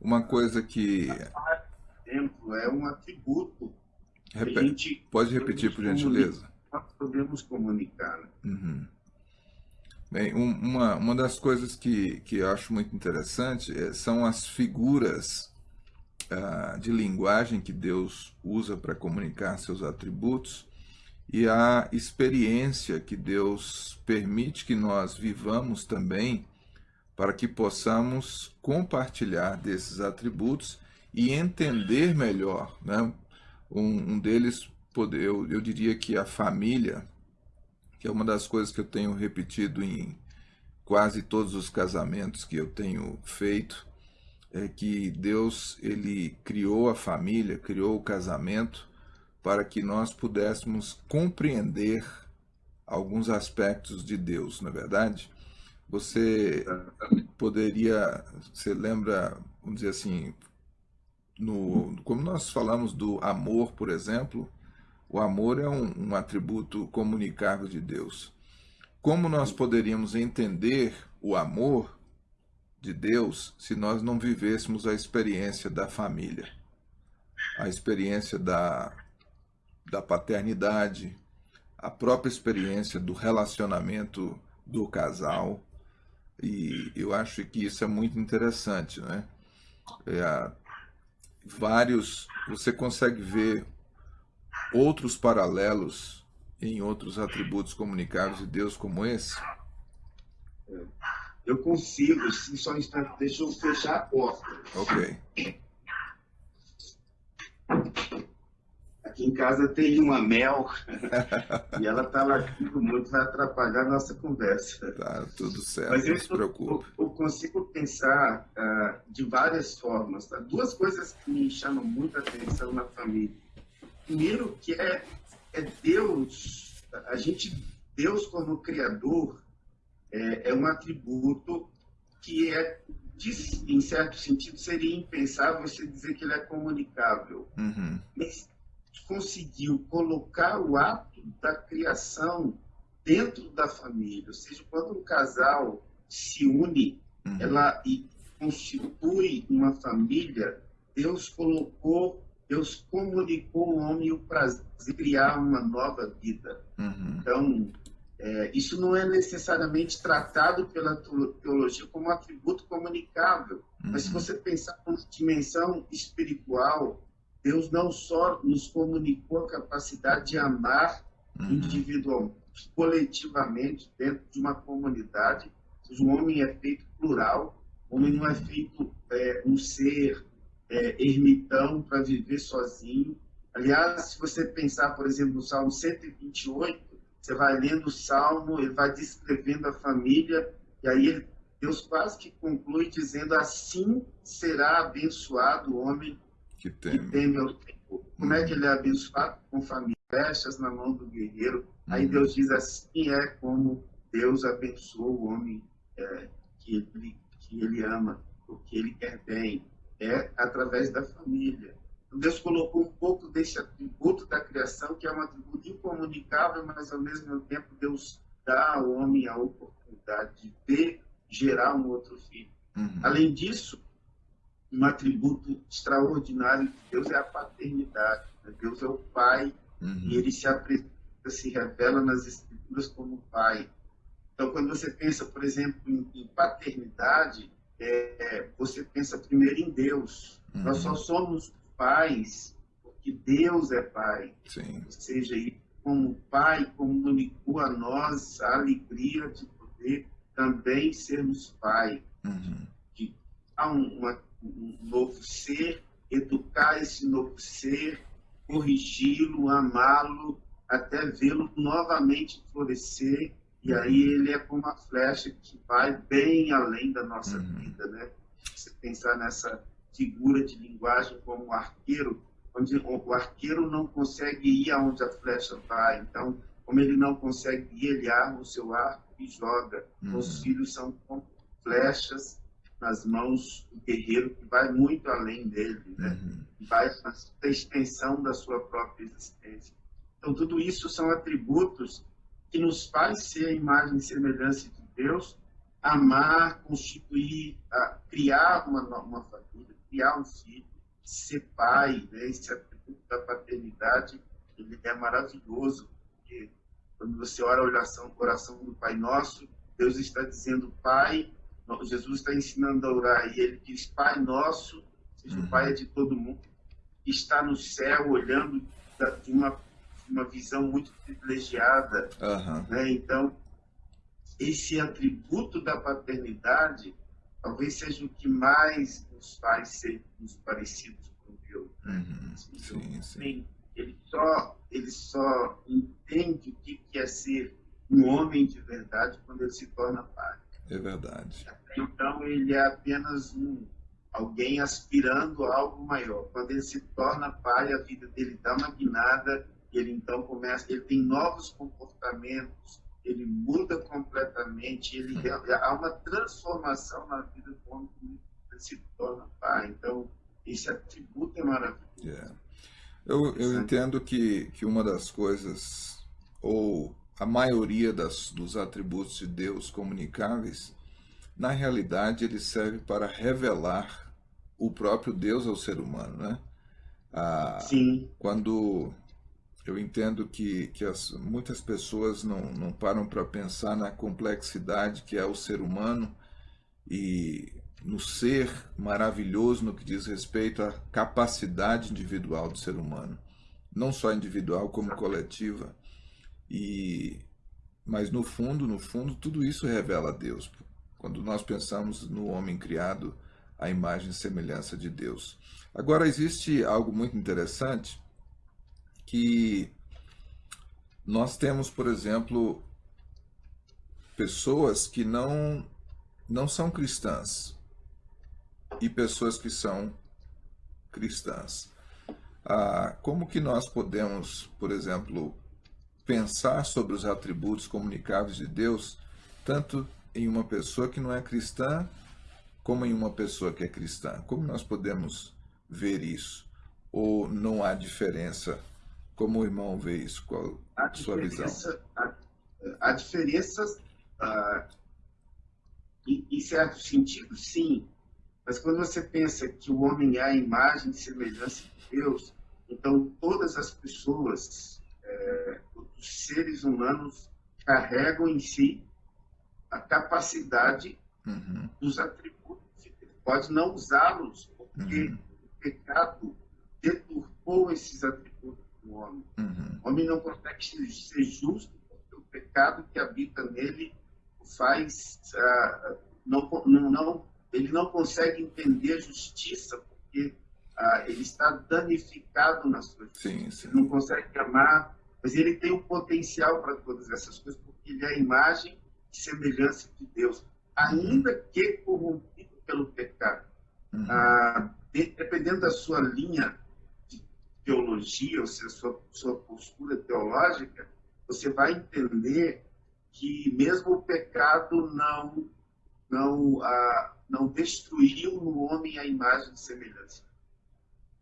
Uma coisa que. Exemplo, é um atributo. Repete. Pode repetir, por gentileza. Nós podemos comunicar. Né? Uhum. Bem, um, uma, uma das coisas que, que eu acho muito interessante é, são as figuras de linguagem que Deus usa para comunicar seus atributos e a experiência que Deus permite que nós vivamos também para que possamos compartilhar desses atributos e entender melhor. Né? Um, um deles, eu, eu diria que a família, que é uma das coisas que eu tenho repetido em quase todos os casamentos que eu tenho feito, é que Deus ele criou a família, criou o casamento para que nós pudéssemos compreender alguns aspectos de Deus, na é verdade. Você poderia, você lembra, vamos dizer assim, no, como nós falamos do amor, por exemplo, o amor é um, um atributo comunicável de Deus. Como nós poderíamos entender o amor de Deus se nós não vivêssemos a experiência da família, a experiência da, da paternidade, a própria experiência do relacionamento do casal. E eu acho que isso é muito interessante, né? É, vários, você consegue ver outros paralelos em outros atributos comunicados de Deus como esse? Eu consigo, só um instante, deixa eu fechar a porta. Ok. Aqui em casa tem uma mel e ela está latindo muito, vai atrapalhar a nossa conversa. Tá, tudo certo, Mas não se preocupe. Eu, eu consigo pensar uh, de várias formas. Tá? Duas coisas que me chamam muita atenção na família. Primeiro, que é, é Deus, a gente, Deus como Criador, é, é um atributo que é em certo sentido, seria impensável você dizer que ele é comunicável. Uhum. Mas conseguiu colocar o ato da criação dentro da família. Ou seja, quando um casal se une uhum. ela, e constitui uma família, Deus colocou, Deus comunicou ao homem o prazer de criar uma nova vida. Uhum. Então, é, isso não é necessariamente tratado pela teologia como atributo comunicável, uhum. mas se uhum. você pensar na dimensão espiritual, Deus não só nos comunicou a capacidade de amar uhum. individualmente, coletivamente, dentro de uma comunidade. O homem é feito plural, o homem não é feito é, um ser é, ermitão para viver sozinho. Aliás, se você pensar, por exemplo, no Salmo 128, você vai lendo o Salmo, ele vai descrevendo a família, e aí Deus quase que conclui dizendo: Assim será abençoado o homem que teme, que teme ao Senhor. Como é que ele é abençoado? Com família, flechas na mão do guerreiro. Aí uhum. Deus diz assim é como Deus abençoa o homem é, que, ele, que ele ama, o que ele quer bem. É através da família. Deus colocou um pouco desse atributo da criação, que é um atributo incomunicável, mas ao mesmo tempo Deus dá ao homem a oportunidade de ter, gerar um outro filho. Uhum. Além disso, um atributo extraordinário de Deus é a paternidade. Né? Deus é o Pai uhum. e ele se apresenta, se revela nas Escrituras como Pai. Então, quando você pensa, por exemplo, em, em paternidade, é, você pensa primeiro em Deus. Uhum. Nós só somos pais porque Deus é Pai. Sim. Ou seja, ele, como Pai, comunicou a nós a alegria de poder também sermos Pai. Uhum. De, há uma um novo ser, educar esse novo ser, corrigi-lo, amá-lo, até vê-lo novamente florescer. E aí ele é como uma flecha que vai bem além da nossa uhum. vida, né? Você pensar nessa figura de linguagem como arqueiro, onde o arqueiro não consegue ir aonde a flecha vai. Então, como ele não consegue ir, ele arma o seu arco e joga. Uhum. Os filhos são como flechas nas mãos do guerreiro que vai muito além dele, né? Uhum. vai na extensão da sua própria existência. Então, tudo isso são atributos que nos faz ser a imagem e semelhança de Deus, amar, constituir, criar uma, uma família, criar um filho, ser pai, né? esse atributo da paternidade, ele é maravilhoso, porque quando você ora a oração, oração do Pai Nosso, Deus está dizendo, Pai, Jesus está ensinando a orar, e ele diz, Pai Nosso, seja uhum. o Pai é de todo mundo, está no céu, olhando de uma, uma visão muito privilegiada. Uhum. Né? Então, esse atributo da paternidade talvez seja o que mais nos faz sermos parecidos com Deus. Uhum. Sim, sim. Ele só, ele só entende o que é ser um homem de verdade quando ele se torna pai. É verdade. Então ele é apenas um alguém aspirando a algo maior. Quando ele se torna pai, a vida dele dá uma guinada, ele então começa, ele tem novos comportamentos, ele muda completamente, ele há uma transformação na vida do homem que se torna pai. Então, esse atributo é maravilhoso. Yeah. É. Eu, eu entendo que, que uma das coisas, ou a maioria das, dos atributos de Deus comunicáveis, na realidade ele serve para revelar o próprio Deus ao ser humano, né? Ah, Sim. Quando eu entendo que, que as, muitas pessoas não, não param para pensar na complexidade que é o ser humano e no ser maravilhoso no que diz respeito à capacidade individual do ser humano, não só individual como coletiva. E mas no fundo, no fundo, tudo isso revela a Deus. Quando nós pensamos no homem criado à imagem e semelhança de Deus. Agora existe algo muito interessante que nós temos, por exemplo, pessoas que não não são cristãs, e pessoas que são cristãs. Ah, como que nós podemos, por exemplo, pensar sobre os atributos comunicáveis de Deus, tanto em uma pessoa que não é cristã, como em uma pessoa que é cristã? Como nós podemos ver isso? Ou não há diferença? Como o irmão vê isso? Qual a sua visão? A, a diferença, uh, em, em certo sentido, sim, mas quando você pensa que o homem é a imagem e semelhança de Deus, então todas as pessoas, é, os seres humanos, carregam em si a capacidade uhum. dos atributos. Pode não usá-los, porque uhum. o pecado deturpou esses atributos do homem. Uhum. O homem não consegue ser justo, porque o pecado que habita nele faz uh, não, não, não ele não consegue entender justiça porque ah, ele está danificado na sua justiça. Sim, sim. Ele não consegue amar, mas ele tem o potencial para todas essas coisas porque ele é a imagem e semelhança de Deus, ainda que corrompido pelo pecado. Uhum. Ah, dependendo da sua linha teologia, ou seja, sua, sua postura teológica, você vai entender que mesmo o pecado não não ah, não destruiu no homem a imagem de semelhança.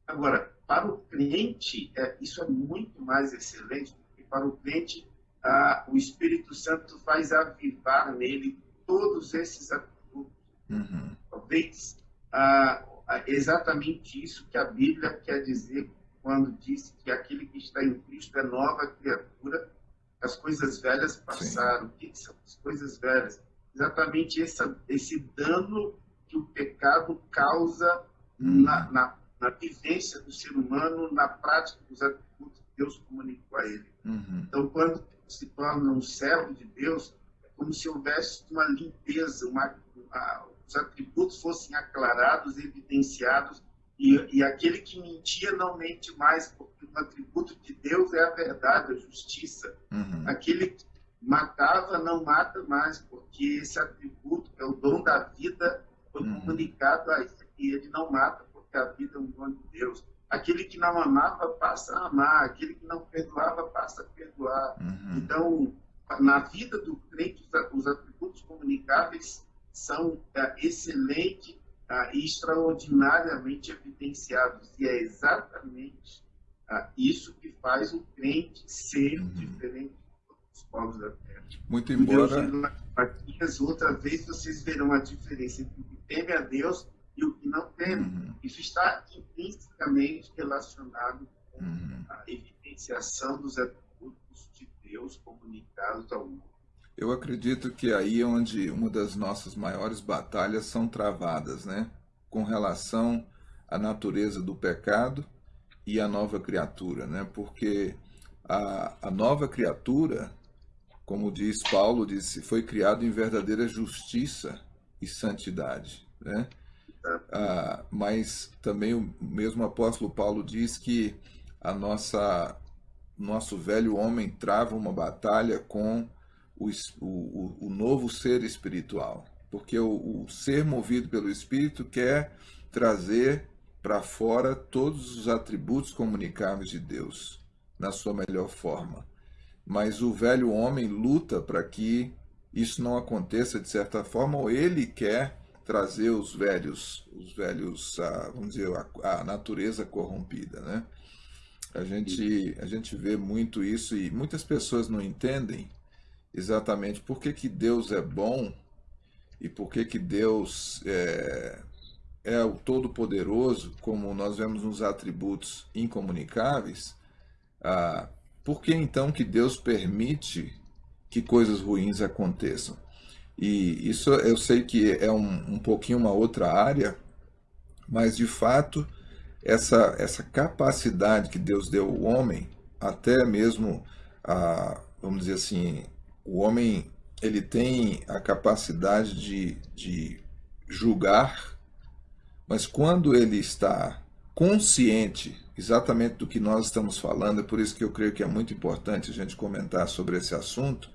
Agora, para o crente, é, isso é muito mais excelente, porque para o crente, ah, o Espírito Santo faz avivar nele todos esses atributos. Uhum. Talvez ah, exatamente isso que a Bíblia quer dizer quando diz que aquele que está em Cristo é nova criatura, as coisas velhas passaram. Sim. O que são as coisas velhas? exatamente esse, esse dano que o pecado causa hum. na, na, na, vivência do ser humano, na prática dos atributos que Deus comunicou a ele. Uhum. Então, quando se torna um servo de Deus, é como se houvesse uma limpeza, uma, uma, os atributos fossem aclarados, evidenciados, e, e aquele que mentia não mente mais, porque o atributo de Deus é a verdade, a justiça. Uhum. Aquele que matava não mata mais, porque esse atributo, é o dom da vida, foi uhum. comunicado a ele, e ele não mata, porque a vida é um dom de Deus. Aquele que não amava passa a amar, aquele que não perdoava passa a perdoar. Uhum. Então, na vida do crente, os atributos comunicáveis são é, excelentes e extraordinariamente evidenciados. E é exatamente é, isso que faz o crente ser uhum. diferente dos povos da terra. Muito embora. Deus, outra vez vocês verão a diferença entre o que teme a Deus e o que não teme. Uhum. Isso está intrinsecamente relacionado com uhum. a evidenciação dos atributos de Deus comunicados ao mundo. Eu acredito que aí é onde uma das nossas maiores batalhas são travadas, né? Com relação à natureza do pecado e à nova criatura, né? Porque a, a nova criatura, como diz Paulo, disse, foi criado em verdadeira justiça e santidade, né? Ah, mas também o mesmo apóstolo Paulo diz que a nossa nosso velho homem trava uma batalha com o, o, o novo ser espiritual. Porque o, o ser movido pelo Espírito quer trazer para fora todos os atributos comunicáveis de Deus, na sua melhor forma. Mas o velho homem luta para que isso não aconteça de certa forma, ou ele quer trazer os velhos, os velhos, a, vamos dizer, a, a, natureza corrompida, né? A gente, a gente vê muito isso e muitas pessoas não entendem exatamente por que, que Deus é bom e por que, que Deus é, é o Todo-Poderoso, como nós vemos nos atributos incomunicáveis, ah, por que então que Deus permite que coisas ruins aconteçam? E isso eu sei que é um, um pouquinho uma outra área, mas de fato essa, essa capacidade que Deus deu ao homem, até mesmo, a, vamos dizer assim, o homem ele tem a capacidade de, de julgar, mas quando ele está consciente exatamente do que nós estamos falando, é por isso que eu creio que é muito importante a gente comentar sobre esse assunto,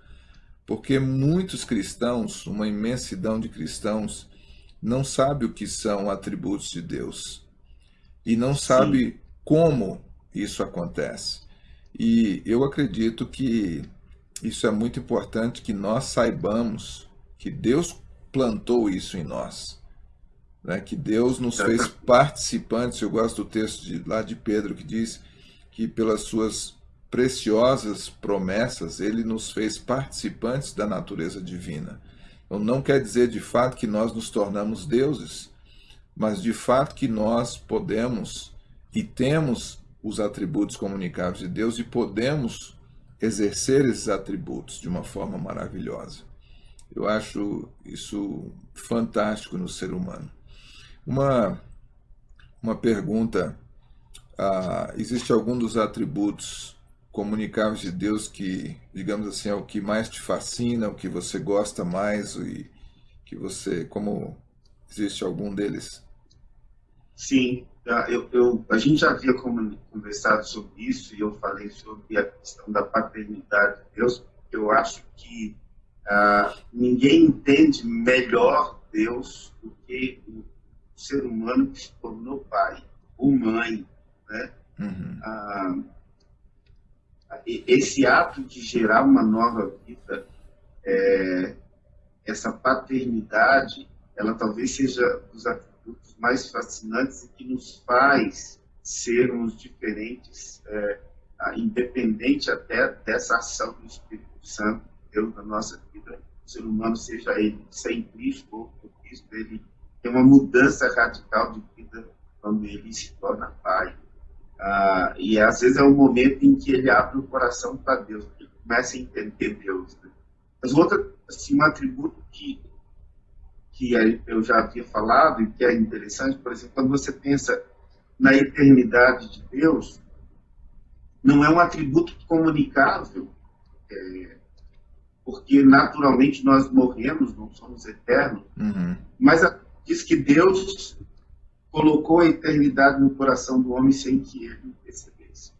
porque muitos cristãos, uma imensidão de cristãos, não sabe o que são atributos de Deus e não sabe Sim. como isso acontece. E eu acredito que isso é muito importante que nós saibamos que Deus plantou isso em nós. Né? Que Deus nos fez participantes. Eu gosto do texto de, lá de Pedro que diz que pelas suas preciosas promessas ele nos fez participantes da natureza divina. Então não quer dizer de fato que nós nos tornamos deuses, mas de fato que nós podemos e temos os atributos comunicáveis de Deus e podemos exercer esses atributos de uma forma maravilhosa. Eu acho isso fantástico no ser humano. Uma, uma pergunta: ah, existe algum dos atributos comunicáveis de Deus que, digamos assim, é o que mais te fascina, o que você gosta mais e que você, como existe algum deles? Sim, eu, eu, a gente já havia conversado sobre isso e eu falei sobre a questão da paternidade de Deus. Eu acho que ah, ninguém entende melhor Deus do que o ser humano que se tornou pai ou mãe, né? Uhum. Ah, esse ato de gerar uma nova vida, é, essa paternidade, ela talvez seja dos atributos mais fascinantes e que nos faz sermos diferentes, é, independente até dessa ação do Espírito Santo, Deus na nossa vida. O ser humano, seja ele sem Cristo ou com Cristo, ele tem uma mudança radical de vida quando ele se torna pai. Ah, e às vezes é o momento em que ele abre o coração para Deus, ele começa a entender Deus. Né? Mas outro assim, um atributo que que eu já havia falado e que é interessante, por exemplo, quando você pensa na eternidade de Deus, não é um atributo comunicável, é, porque naturalmente nós morremos, não somos eternos, uhum. mas diz que Deus colocou a eternidade no coração do homem sem que ele percebesse.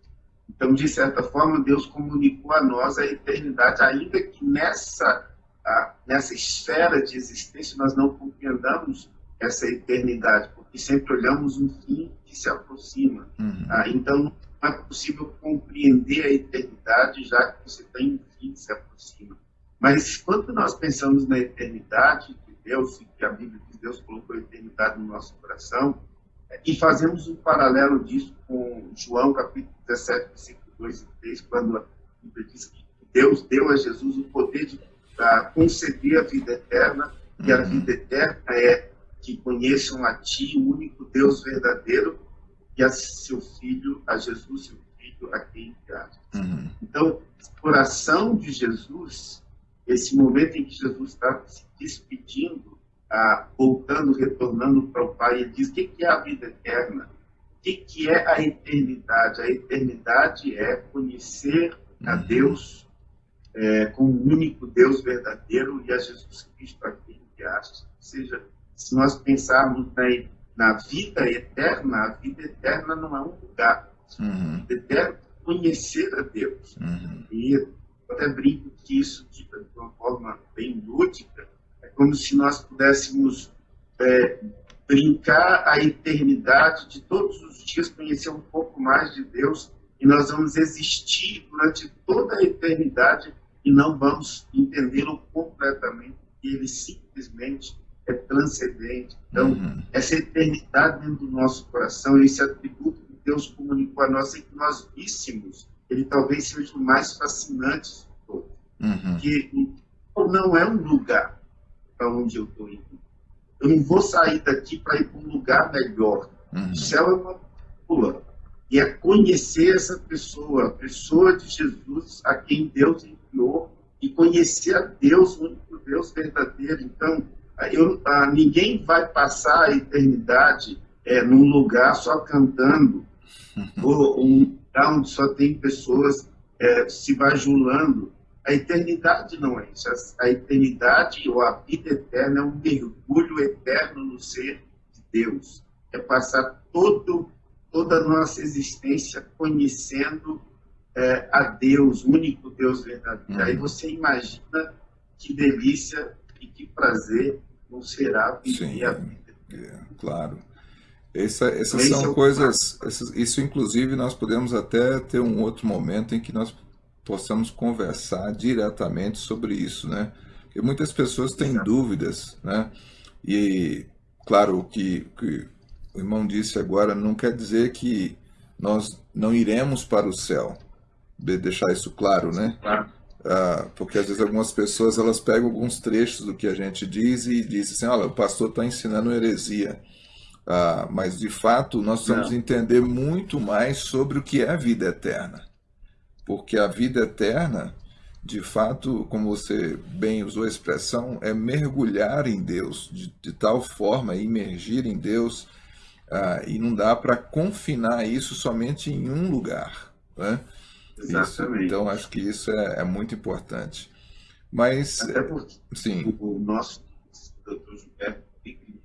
Então, de certa forma, Deus comunicou a nós a eternidade, ainda que nessa ah, nessa esfera de existência nós não compreendamos essa eternidade, porque sempre olhamos um fim que se aproxima. Uhum. Ah, então, não é possível compreender a eternidade, já que você tem um fim que se aproxima. Mas quando nós pensamos na eternidade de Deus e que a Bíblia de Deus colocou a eternidade no nosso coração. E fazemos um paralelo disso com João capítulo 17, versículo 2 e 3, quando a Bíblia diz que Deus deu a Jesus o poder de conceder a vida eterna, e a vida eterna é que conheçam a Ti, o único Deus verdadeiro, e a seu Filho, a Jesus, seu Filho, a quem enviaste. Uhum. Então, coração de Jesus, esse momento em que Jesus está se despedindo, ah, voltando, retornando para o Pai, ele diz: o que é a vida eterna? O que é a eternidade? A eternidade é conhecer a uhum. Deus é, como o único Deus verdadeiro e a Jesus Cristo a quem enviaste. Ou seja, se nós pensarmos na, na vida eterna, a vida eterna não é um lugar. Uhum. A vida eterna é conhecer a Deus. Uhum. E eu até brinco que isso, de uma forma bem lúdica, é como se nós pudéssemos é, brincar a eternidade de todos os dias, conhecer um pouco mais de Deus, e nós vamos existir durante toda a eternidade e não vamos entendê-lo completamente, ele simplesmente é transcendente. Então, uhum. essa eternidade dentro do nosso coração, esse atributo que Deus comunicou a nós, e que nós víssemos, ele talvez seja o mais fascinante de todos. Uhum. Que não é um lugar para onde eu estou indo. Eu não vou sair daqui para ir para um lugar melhor. Uhum. O céu é uma pula. E é conhecer essa pessoa, a pessoa de Jesus, a quem Deus enviou, e conhecer a Deus, o único Deus verdadeiro. Então, eu, ah, ninguém vai passar a eternidade é, num lugar só cantando, ou um lugar onde só tem pessoas é, se bajulando. A eternidade não é isso. A, a eternidade ou a vida eterna é um mergulho eterno no ser de Deus. É passar todo, toda a nossa existência conhecendo é, a Deus, o único Deus verdadeiro. Uhum. Aí você imagina que delícia e que prazer não será viver a vida. É, claro. Essa, essas Esse são é coisas, essas, isso inclusive nós podemos até ter um outro momento em que nós possamos conversar diretamente sobre isso, né? Porque muitas pessoas têm Exato. dúvidas, né? E, claro, o que, que o irmão disse agora não quer dizer que nós não iremos para o céu, de deixar isso claro, né? Claro. Ah, porque às vezes algumas pessoas elas pegam alguns trechos do que a gente diz e dizem assim, olha, o pastor está ensinando heresia. Ah, mas de fato nós precisamos Não. entender muito mais sobre o que é a vida eterna. Porque a vida eterna, de fato, como você bem usou a expressão, é mergulhar em Deus, de, de tal forma, imergir em Deus, ah, e não dá para confinar isso somente em um lugar. Né? Exatamente. Isso, então, acho que isso é, é, muito importante. Mas, Até porque sim. o nosso doutor Gilberto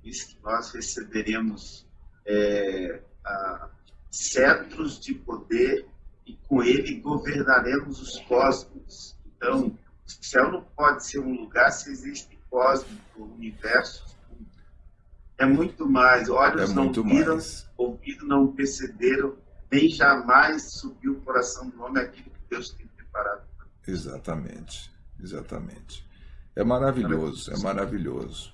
disse que nós receberemos é, a, cetros de poder e com ele governaremos os cosmos. Então, o céu não pode ser um lugar se existe cosmos, universo. É muito mais. Olhos é não viram, ouvidos não perceberam, nem jamais subiu o coração do homem aquilo que Deus tem preparado. Exatamente, exatamente. É maravilhoso, é maravilhoso.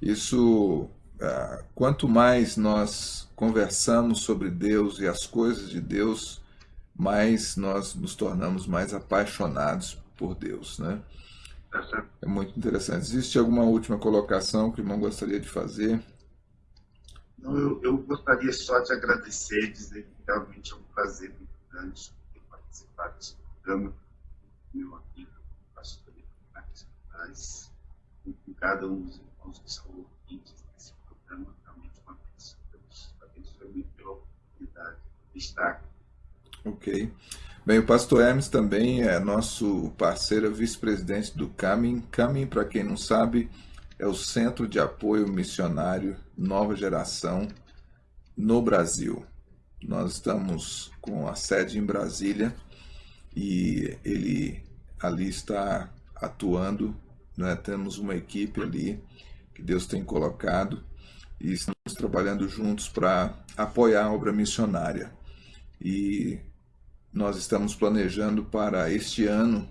Isso, ah, quanto mais nós conversamos sobre Deus e as coisas de Deus, mais nós nos tornamos mais apaixonados por Deus, né? É muito interessante. Existe alguma última colocação que o irmão gostaria de fazer? Não, eu, eu gostaria só de agradecer, dizer realmente é um prazer muito grande ter participado desse programa, meu amigo, pastor Marques com cada um dos irmãos que são ouvintes desse programa, realmente uma bênção. Deus abençoe muito pela oportunidade de estar aqui. Ok. Bem, o pastor Hermes também é nosso parceiro, vice-presidente do CAMIN. CAMIN, para quem não sabe, é o Centro de Apoio Missionário Nova Geração no Brasil. Nós estamos com a sede em Brasília e ele ali está atuando. Né? Temos uma equipe ali que Deus tem colocado e estamos trabalhando juntos para apoiar a obra missionária. E nós estamos planejando para este ano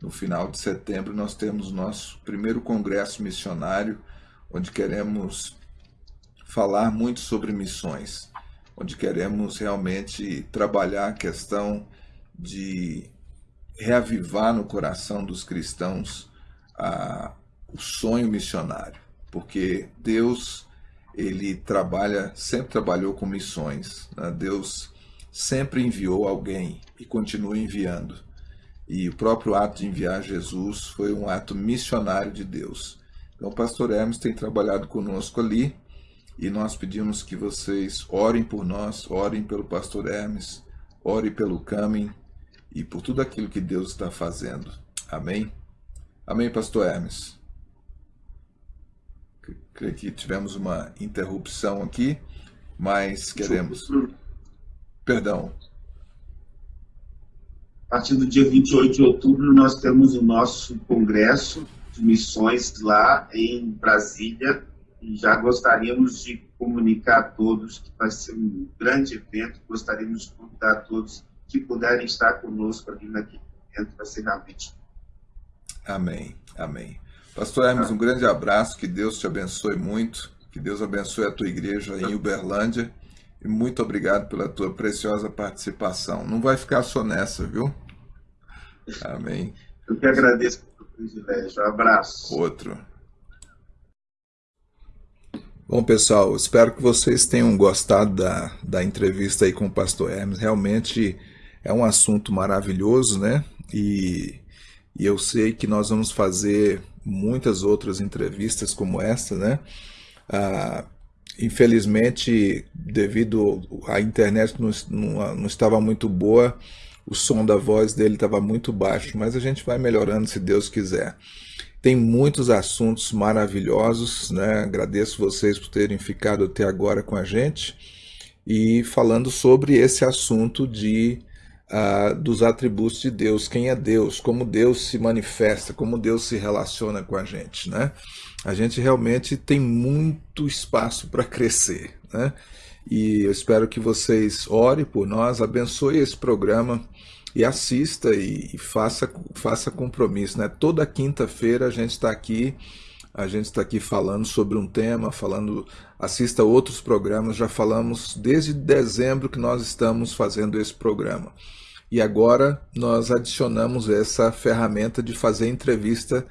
no final de setembro, nós temos nosso primeiro congresso missionário, onde queremos falar muito sobre missões, onde queremos realmente trabalhar a questão de reavivar no coração dos cristãos a, o sonho missionário, porque Deus ele trabalha, sempre trabalhou com missões. Né? Deus sempre enviou alguém e continua enviando. E o próprio ato de enviar Jesus foi um ato missionário de Deus. Então, o pastor Hermes tem trabalhado conosco ali e nós pedimos que vocês orem por nós, orem pelo pastor Hermes, orem pelo Camin e por tudo aquilo que Deus está fazendo. Amém? Amém, pastor Hermes? Creio que tivemos uma interrupção aqui, mas queremos. Perdão. A partir do dia 28 de outubro, nós temos o nosso congresso de missões lá em Brasília e já gostaríamos de comunicar a todos que vai ser um grande evento. Gostaríamos de convidar a todos que puderem estar conosco ali naquele evento, vai ser realmente. Amém, amém. Pastor Hermes, um grande abraço, que Deus te abençoe muito, que Deus abençoe a tua igreja em Uberlândia e muito obrigado pela tua preciosa participação. Não vai ficar só nessa, viu? Amém. Eu que agradeço pelo privilégio. Um abraço. Outro. Bom, pessoal, espero que vocês tenham gostado da, da entrevista aí com o pastor Hermes. Realmente é um assunto maravilhoso, né? E, e eu sei que nós vamos fazer muitas outras entrevistas como esta, né? Ah, infelizmente, devido à internet não, não, não estava muito boa, o som da voz dele estava muito baixo, mas a gente vai melhorando se Deus quiser. Tem muitos assuntos maravilhosos, né? Agradeço vocês por terem ficado até agora com a gente e falando sobre esse assunto de uh, dos atributos de Deus, quem é Deus, como Deus se manifesta, como Deus se relaciona com a gente, né? A gente realmente tem muito espaço para crescer, né? E eu espero que vocês orem por nós, abençoe esse programa e assista e, e faça, faça compromisso, né? Toda quinta-feira a gente está aqui a gente está aqui falando sobre um tema, falando, assista outros programas, já falamos desde dezembro que nós estamos fazendo esse programa. E agora nós adicionamos essa ferramenta de fazer entrevista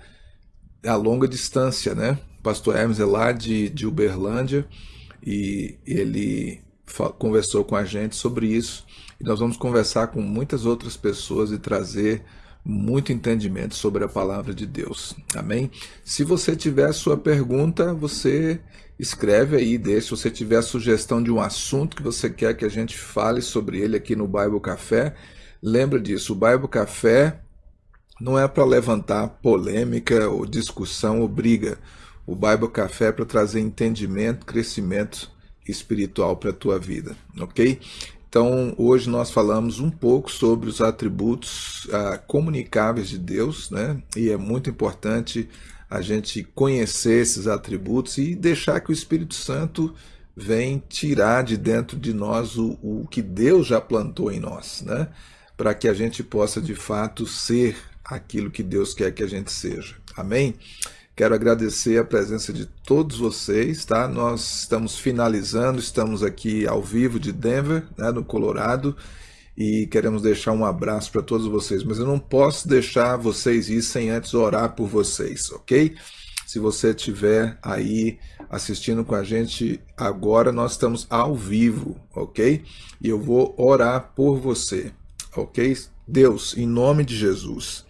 a longa distância, né? Pastor Hermes é lá de, de Uberlândia e ele conversou com a gente sobre isso. E nós vamos conversar com muitas outras pessoas e trazer muito entendimento sobre a palavra de Deus. Amém? Se você tiver sua pergunta, você escreve aí, deixa. Se você tiver sugestão de um assunto que você quer que a gente fale sobre ele aqui no Bible Café, Lembra disso, o Bible Café não é para levantar polêmica ou discussão ou briga. O Bible Café é para trazer entendimento, crescimento espiritual para a tua vida, ok? Então, hoje nós falamos um pouco sobre os atributos ah, comunicáveis de Deus, né? E é muito importante a gente conhecer esses atributos e deixar que o Espírito Santo venha tirar de dentro de nós o, o que Deus já plantou em nós, né? para que a gente possa de fato ser aquilo que Deus quer que a gente seja. Amém? Quero agradecer a presença de todos vocês, tá? Nós estamos finalizando, estamos aqui ao vivo de Denver, né, no Colorado, e queremos deixar um abraço para todos vocês, mas eu não posso deixar vocês ir sem antes orar por vocês, ok? Se você estiver aí assistindo com a gente agora, nós estamos ao vivo, ok? E eu vou orar por você ok? Deus, em nome de Jesus,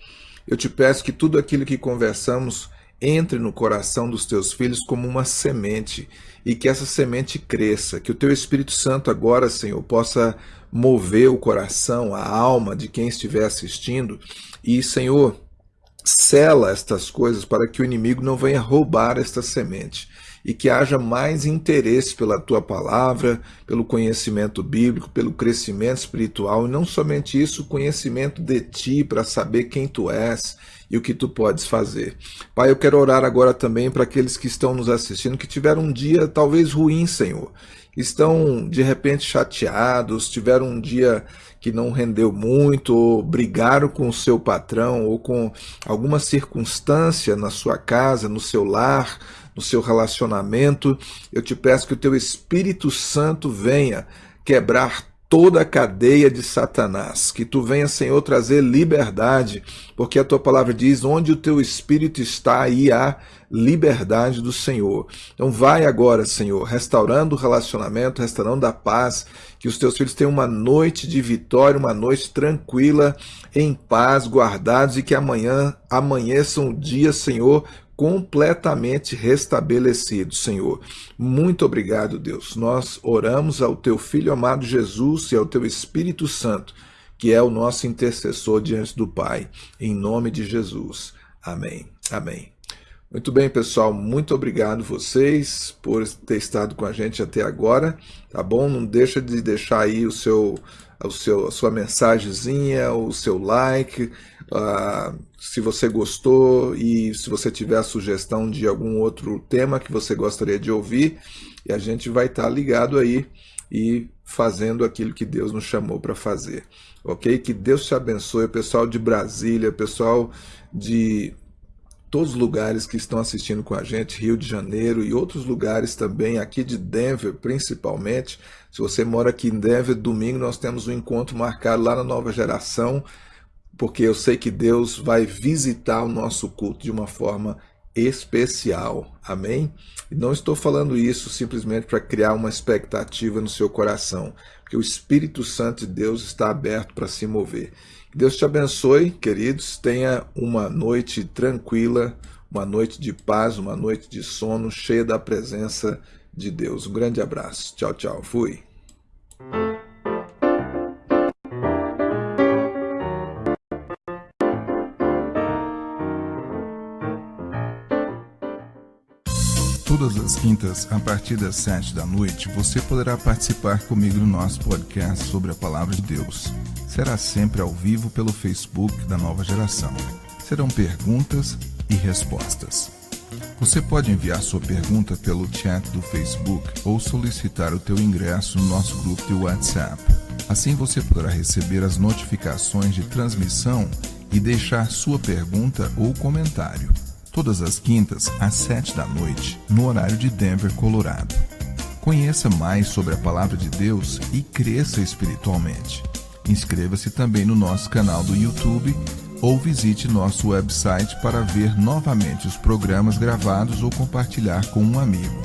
eu te peço que tudo aquilo que conversamos entre no coração dos teus filhos como uma semente e que essa semente cresça, que o teu Espírito Santo agora, Senhor, possa mover o coração, a alma de quem estiver assistindo e, Senhor, sela estas coisas para que o inimigo não venha roubar esta semente e que haja mais interesse pela tua palavra, pelo conhecimento bíblico, pelo crescimento espiritual, e não somente isso, conhecimento de ti para saber quem tu és e o que tu podes fazer. Pai, eu quero orar agora também para aqueles que estão nos assistindo, que tiveram um dia talvez ruim, Senhor, estão de repente chateados, tiveram um dia que não rendeu muito, ou brigaram com o seu patrão, ou com alguma circunstância na sua casa, no seu lar, no seu relacionamento, eu te peço que o teu Espírito Santo venha quebrar toda a cadeia de Satanás. Que tu venha, Senhor, trazer liberdade, porque a tua palavra diz: onde o teu espírito está, aí há liberdade do Senhor. Então, vai agora, Senhor, restaurando o relacionamento, restaurando a paz, que os teus filhos tenham uma noite de vitória, uma noite tranquila, em paz, guardados, e que amanhã amanheça um dia, Senhor, completamente restabelecido, Senhor. Muito obrigado, Deus. Nós oramos ao teu filho amado Jesus e ao teu Espírito Santo, que é o nosso intercessor diante do Pai, em nome de Jesus. Amém. Amém. Muito bem, pessoal, muito obrigado vocês por ter estado com a gente até agora, tá bom? Não deixa de deixar aí o seu, o seu, a sua mensagenzinha, o seu like, Uh, se você gostou e se você tiver sugestão de algum outro tema que você gostaria de ouvir, e a gente vai estar tá ligado aí e fazendo aquilo que Deus nos chamou para fazer. Ok? Que Deus te abençoe, pessoal de Brasília, pessoal de todos os lugares que estão assistindo com a gente, Rio de Janeiro e outros lugares também, aqui de Denver principalmente. Se você mora aqui em Denver, domingo nós temos um encontro marcado lá na Nova Geração porque eu sei que Deus vai visitar o nosso culto de uma forma especial. Amém? E não estou falando isso simplesmente para criar uma expectativa no seu coração, porque o Espírito Santo de Deus está aberto para se mover. Deus te abençoe, queridos. Tenha uma noite tranquila, uma noite de paz, uma noite de sono, cheia da presença de Deus. Um grande abraço. Tchau, tchau. Fui. Todas as quintas, a partir das sete da noite, você poderá participar comigo no nosso podcast sobre a Palavra de Deus. Será sempre ao vivo pelo Facebook da Nova Geração. Serão perguntas e respostas. Você pode enviar sua pergunta pelo chat do Facebook ou solicitar o teu ingresso no nosso grupo de WhatsApp. Assim você poderá receber as notificações de transmissão e deixar sua pergunta ou comentário todas as quintas às sete da noite, no horário de Denver, Colorado. Conheça mais sobre a Palavra de Deus e cresça espiritualmente. Inscreva-se também no nosso canal do YouTube ou visite nosso website para ver novamente os programas gravados ou compartilhar com um amigo.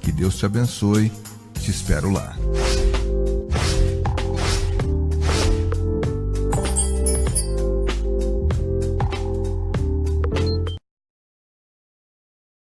Que Deus te abençoe. Te espero lá.